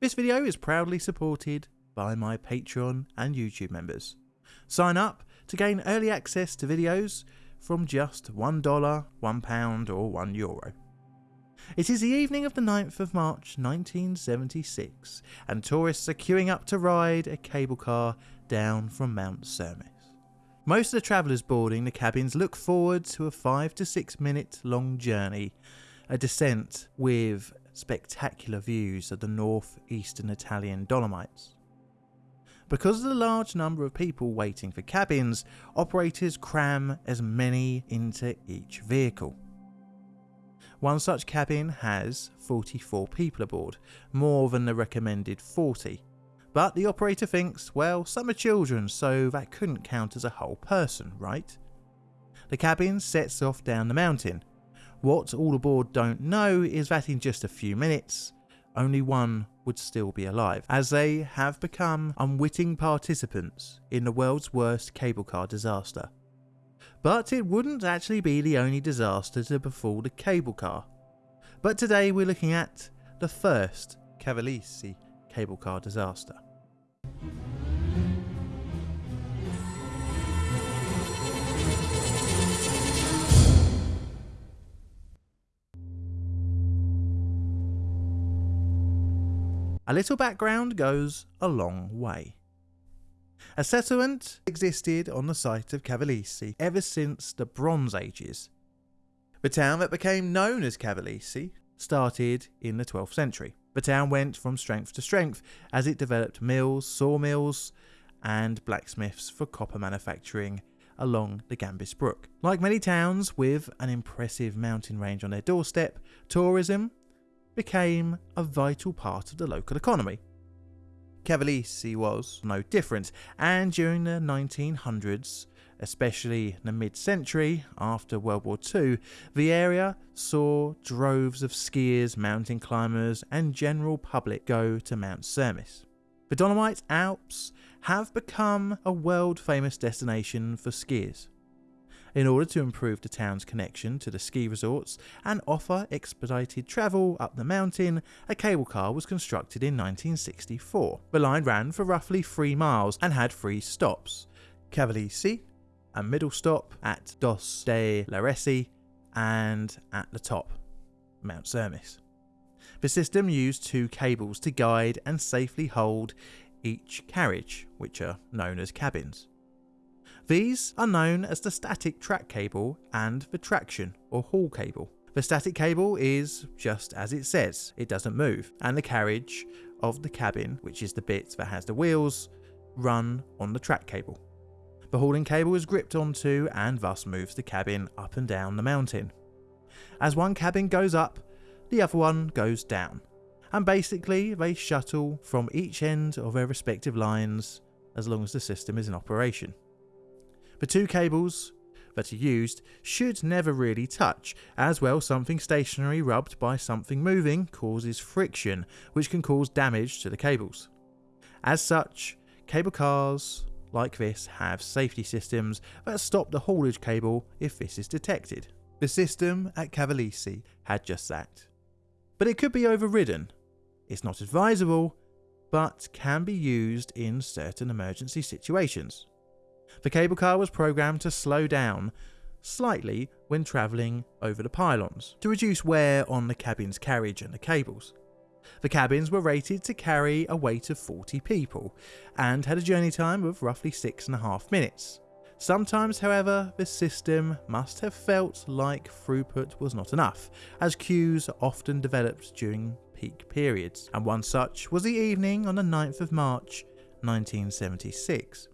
This video is proudly supported by my Patreon and YouTube members. Sign up to gain early access to videos from just $1, £1 or €1. Euro. It is the evening of the 9th of March 1976 and tourists are queuing up to ride a cable car down from Mount Cermis. Most of the travellers boarding the cabins look forward to a 5 to 6 minute long journey, a descent with spectacular views of the northeastern Italian Dolomites. Because of the large number of people waiting for cabins, operators cram as many into each vehicle. One such cabin has 44 people aboard, more than the recommended 40, but the operator thinks, well, some are children, so that couldn't count as a whole person, right? The cabin sets off down the mountain. What all aboard don't know is that in just a few minutes, only one would still be alive, as they have become unwitting participants in the world's worst cable car disaster. But it wouldn't actually be the only disaster to befall the cable car. But today we're looking at the first Cavalese cable car disaster. A little background goes a long way. A settlement existed on the site of Cavalese ever since the Bronze Ages. The town that became known as Cavalese started in the 12th century. The town went from strength to strength as it developed mills, sawmills, and blacksmiths for copper manufacturing along the Gambis Brook. Like many towns with an impressive mountain range on their doorstep, tourism became a vital part of the local economy. Cavalese was no different, and during the 1900s, especially in the mid century after World War II, the area saw droves of skiers, mountain climbers, and general public go to Mount Cermis. The Dolomite Alps have become a world famous destination for skiers. In order to improve the town's connection to the ski resorts and offer expedited travel up the mountain, a cable car was constructed in 1964. The line ran for roughly 3 miles and had three stops Cavalese, a middle stop at Dos de Laresi, and at the top, Mount Cermis. The system used two cables to guide and safely hold each carriage, which are known as cabins. These are known as the static track cable and the traction or haul cable. The static cable is just as it says, it doesn't move, and the carriage of the cabin, which is the bit that has the wheels, run on the track cable. The hauling cable is gripped onto and thus moves the cabin up and down the mountain. As one cabin goes up, the other one goes down, and basically they shuttle from each end of their respective lines as long as the system is in operation. The two cables that are used should never really touch, as well something stationary rubbed by something moving causes friction, which can cause damage to the cables. As such, cable cars like this have safety systems that stop the haulage cable if this is detected. The system at Cavalese had just that. But it could be overridden. It's not advisable, but can be used in certain emergency situations. The cable car was programmed to slow down slightly when travelling over the pylons to reduce wear on the cabin's carriage and the cables. The cabins were rated to carry a weight of 40 people and had a journey time of roughly 6.5 minutes. Sometimes, however, the system must have felt like throughput was not enough, as queues often developed during peak periods, and one such was the evening on the 9th of March 1976.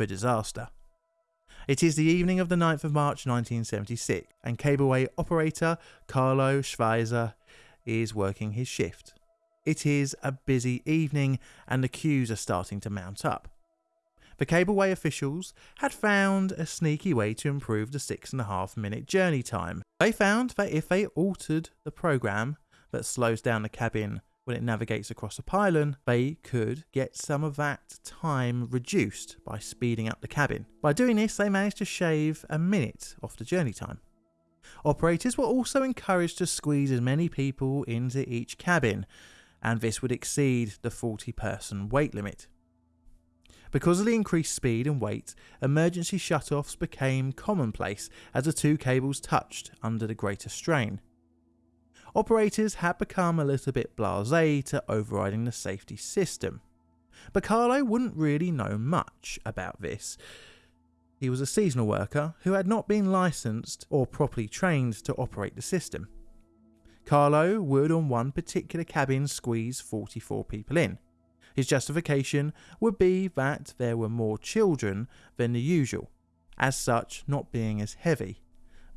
The disaster. It is the evening of the 9th of March 1976, and cableway operator Carlo Schweizer is working his shift. It is a busy evening, and the queues are starting to mount up. The cableway officials had found a sneaky way to improve the six and a half minute journey time. They found that if they altered the program that slows down the cabin when it navigates across a pylon, they could get some of that time reduced by speeding up the cabin. By doing this, they managed to shave a minute off the journey time. Operators were also encouraged to squeeze as many people into each cabin, and this would exceed the 40 person weight limit. Because of the increased speed and weight, emergency shutoffs became commonplace as the two cables touched under the greater strain. Operators had become a little bit blasé to overriding the safety system. But Carlo wouldn't really know much about this. He was a seasonal worker who had not been licensed or properly trained to operate the system. Carlo would on one particular cabin squeeze 44 people in. His justification would be that there were more children than the usual, as such not being as heavy.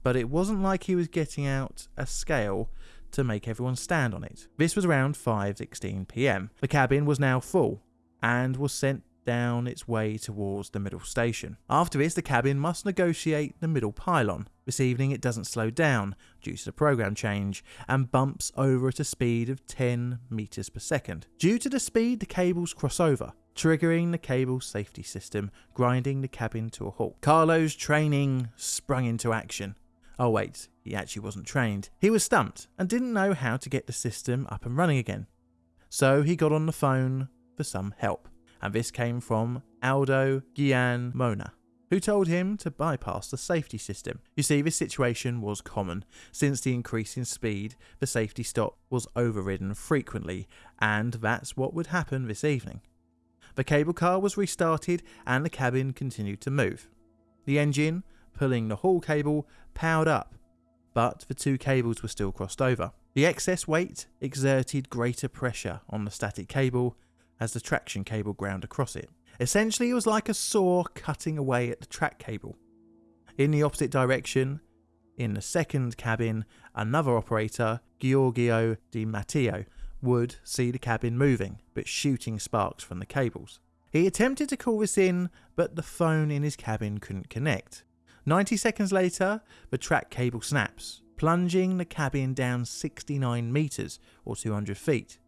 But it wasn't like he was getting out a scale to make everyone stand on it. This was around 5:16 p.m. The cabin was now full and was sent down its way towards the middle station. After this, the cabin must negotiate the middle pylon. This evening, it doesn't slow down due to the program change and bumps over at a speed of 10 meters per second. Due to the speed, the cables cross over, triggering the cable safety system, grinding the cabin to a halt. Carlo's training sprung into action. Oh, wait, he actually wasn't trained. He was stumped and didn't know how to get the system up and running again. So he got on the phone for some help, and this came from Aldo Gian Mona, who told him to bypass the safety system. You see, this situation was common. Since the increase in speed, the safety stop was overridden frequently, and that's what would happen this evening. The cable car was restarted and the cabin continued to move. The engine, pulling the haul cable, powered up, but the two cables were still crossed over. The excess weight exerted greater pressure on the static cable as the traction cable ground across it. Essentially, it was like a saw cutting away at the track cable. In the opposite direction, in the second cabin, another operator, Giorgio Di Matteo, would see the cabin moving, but shooting sparks from the cables. He attempted to call this in, but the phone in his cabin couldn't connect. 90 seconds later, the track cable snaps, plunging the cabin down 69 metres or 200 feet.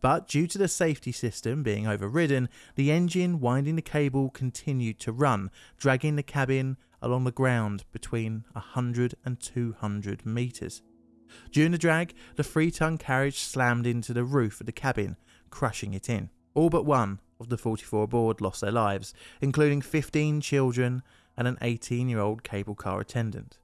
But due to the safety system being overridden, the engine winding the cable continued to run, dragging the cabin along the ground between 100 and 200 metres. During the drag, the three ton carriage slammed into the roof of the cabin, crushing it in. All but one of the 44 aboard lost their lives, including 15 children and an 18 year old cable car attendant.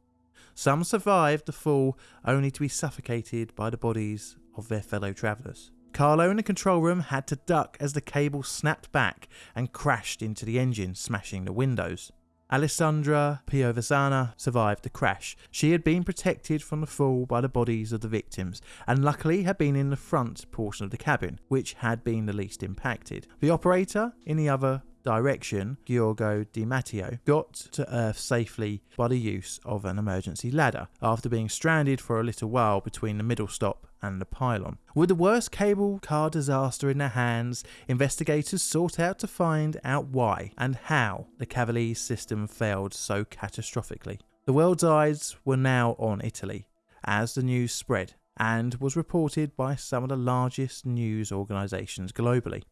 Some survived the fall only to be suffocated by the bodies of their fellow travellers. Carlo in the control room had to duck as the cable snapped back and crashed into the engine, smashing the windows. Alessandra Piovesana survived the crash. She had been protected from the fall by the bodies of the victims, and luckily had been in the front portion of the cabin, which had been the least impacted. The operator in the other direction, Giorgio Di Matteo, got to Earth safely by the use of an emergency ladder after being stranded for a little while between the middle stop and the pylon. With the worst cable car disaster in their hands, investigators sought out to find out why and how the Cavalese system failed so catastrophically. The world's eyes were now on Italy as the news spread and was reported by some of the largest news organisations globally.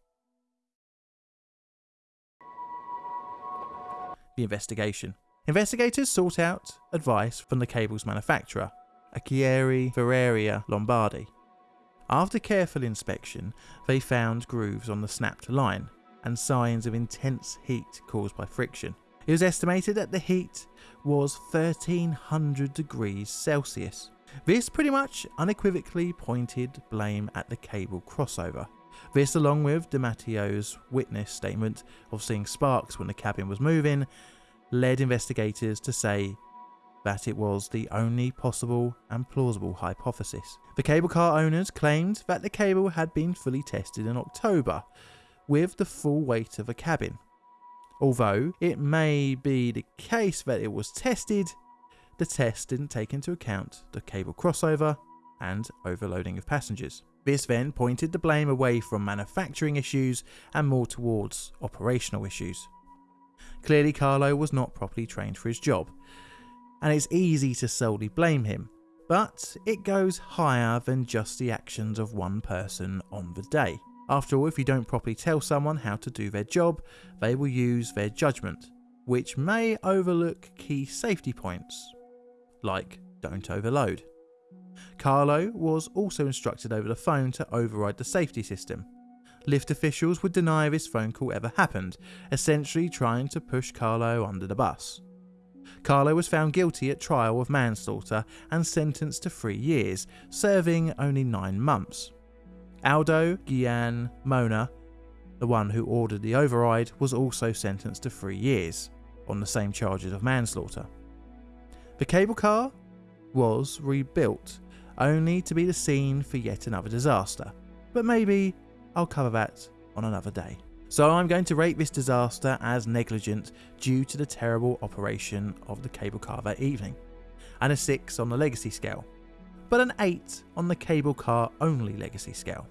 The investigation. Investigators sought out advice from the cable's manufacturer, Acciaierie Ferreria Lombardi. After careful inspection, they found grooves on the snapped line and signs of intense heat caused by friction. It was estimated that the heat was 1300 degrees Celsius. This pretty much unequivocally pointed blame at the cable crossover. This, along with DiMatteo's witness statement of seeing sparks when the cabin was moving, led investigators to say that it was the only possible and plausible hypothesis. The cable car owners claimed that the cable had been fully tested in October with the full weight of a cabin. Although it may be the case that it was tested, the test didn't take into account the cable crossover and overloading of passengers. This then pointed the blame away from manufacturing issues and more towards operational issues. Clearly, Carlo was not properly trained for his job, and it's easy to solely blame him, but it goes higher than just the actions of one person on the day. After all, if you don't properly tell someone how to do their job, they will use their judgment, which may overlook key safety points, like don't overload. Carlo was also instructed over the phone to override the safety system. Lift officials would deny this phone call ever happened, essentially trying to push Carlo under the bus. Carlo was found guilty at trial of manslaughter and sentenced to three years, serving only nine months. Aldo Gian Mona, the one who ordered the override, was also sentenced to three years on the same charges of manslaughter. The cable car was rebuilt, only to be the scene for yet another disaster. But maybe I'll cover that on another day. So I'm going to rate this disaster as negligent due to the terrible operation of the cable car that evening, and a 6 on the legacy scale, but an 8 on the cable car only legacy scale.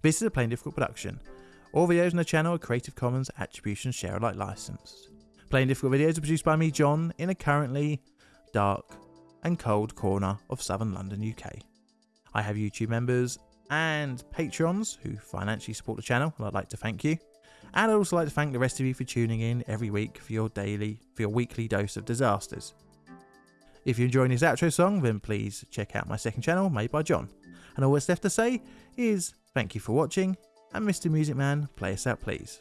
This is a Plainly Difficult production. All videos on the channel are Creative Commons Attribution Share Alike licensed. Plainly Difficult videos are produced by me, John, in a currently dark and cold corner of southern London, UK. I have YouTube members and patrons who financially support the channel, and I'd like to thank you. And I'd also like to thank the rest of you for tuning in every week for your daily, for your weekly dose of disasters. If you're enjoying this outro song, then please check out my second channel, made by John. And all that's left to say is thank you for watching, and Mr. Music Man, play us out please.